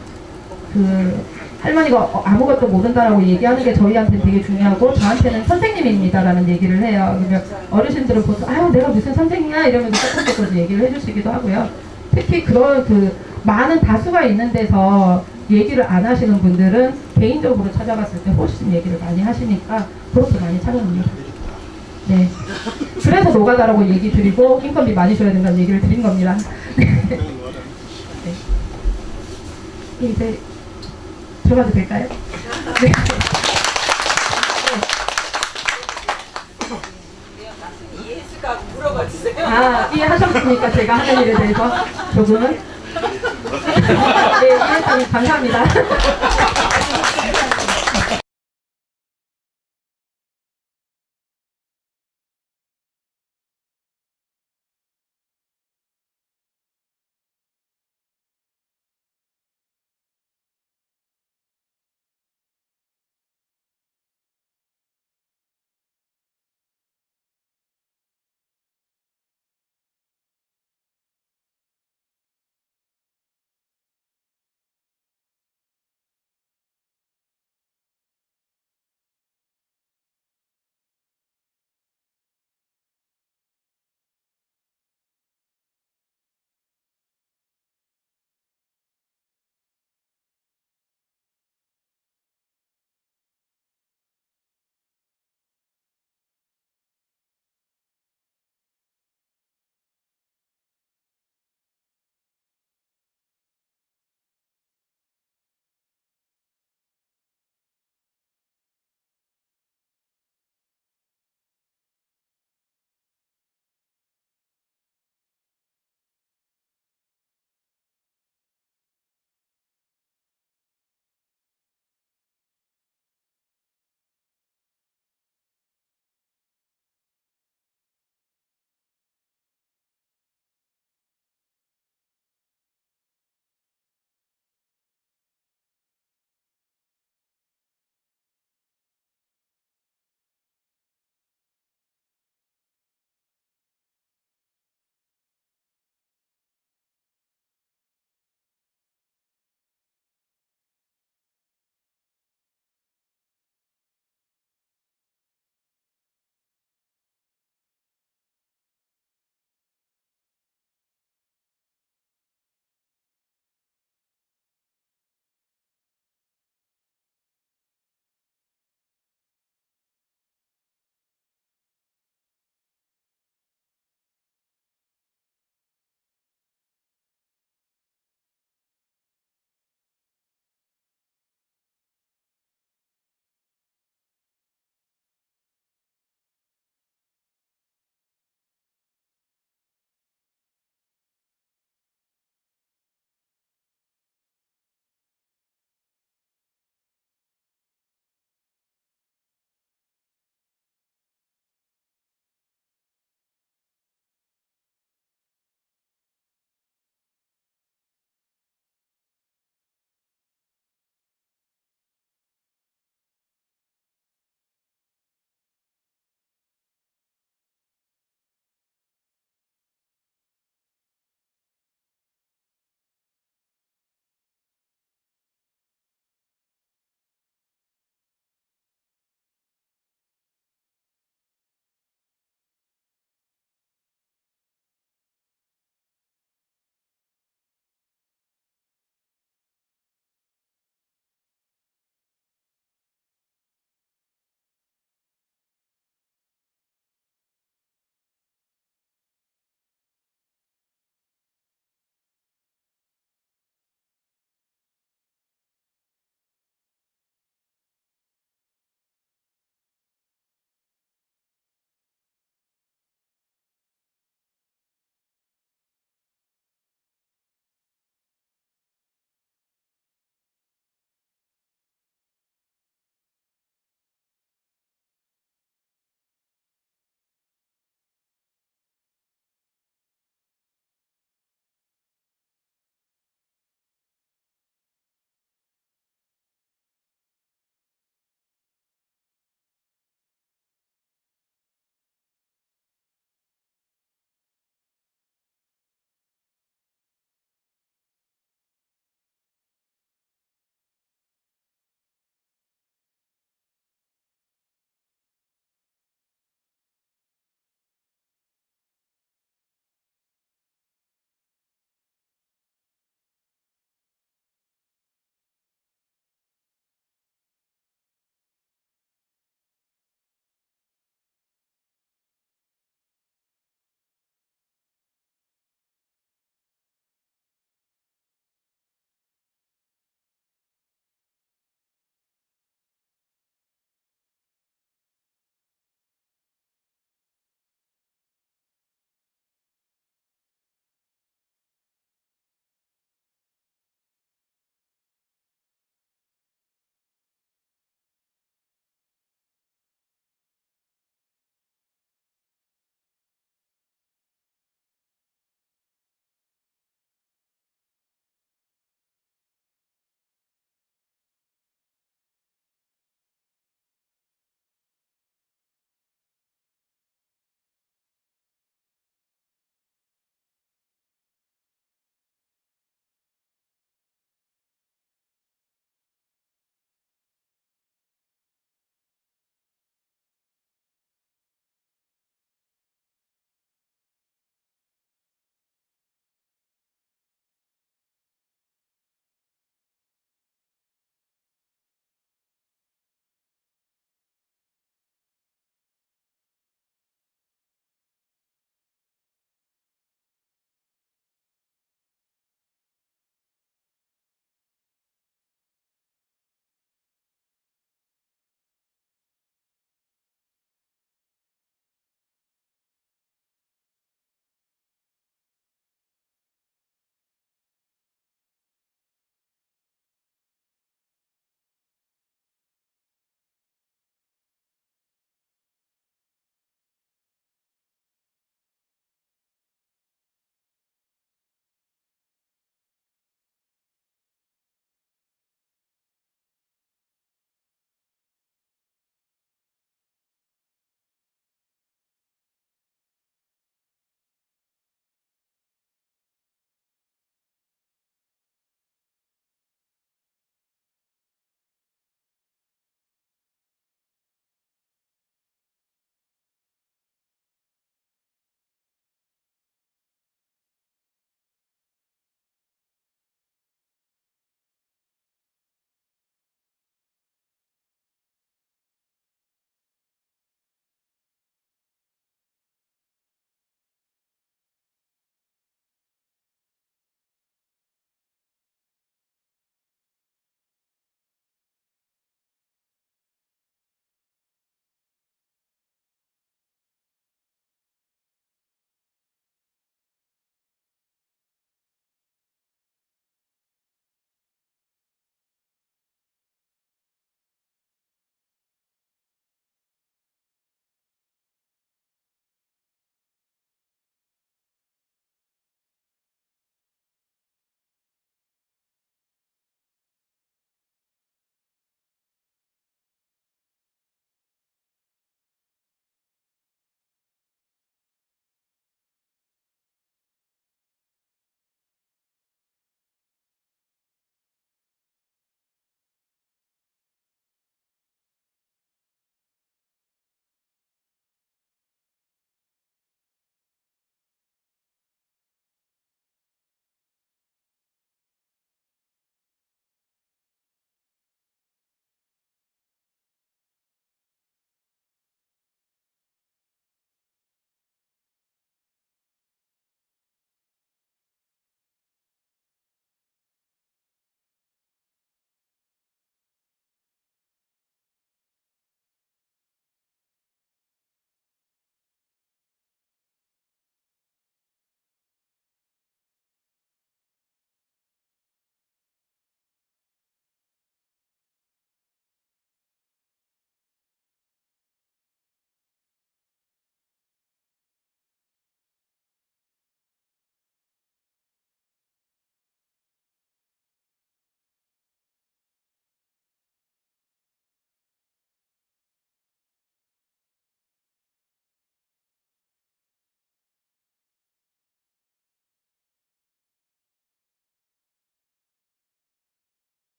그 할머니가 어, 아무것도 모른다라고 얘기하는 게 저희한테는 되게 중요하고 저한테는 선생님입니다라는 얘기를 해요. 그러면 어르신들은 보통 아유 내가 무슨 선생이야 이러면서 조금 조금 얘기를 해주시기도 하고요. 특히 그런 그 많은 다수가 있는 데서 얘기를 안 하시는 분들은 개인적으로 찾아갔을 때 훨씬 얘기를 많이 하시니까 그렇게 많이 찾아옵니다. 네. 그래서 노가다라고 얘기 드리고 인건비 많이 줘야 된다는 얘기를 드린 겁니다. 이제 들어가도 될까요? 네. 아, 이해하셨으니까 제가 하는 일에 대해서 조금은 네, 이해했다니 감사합니다.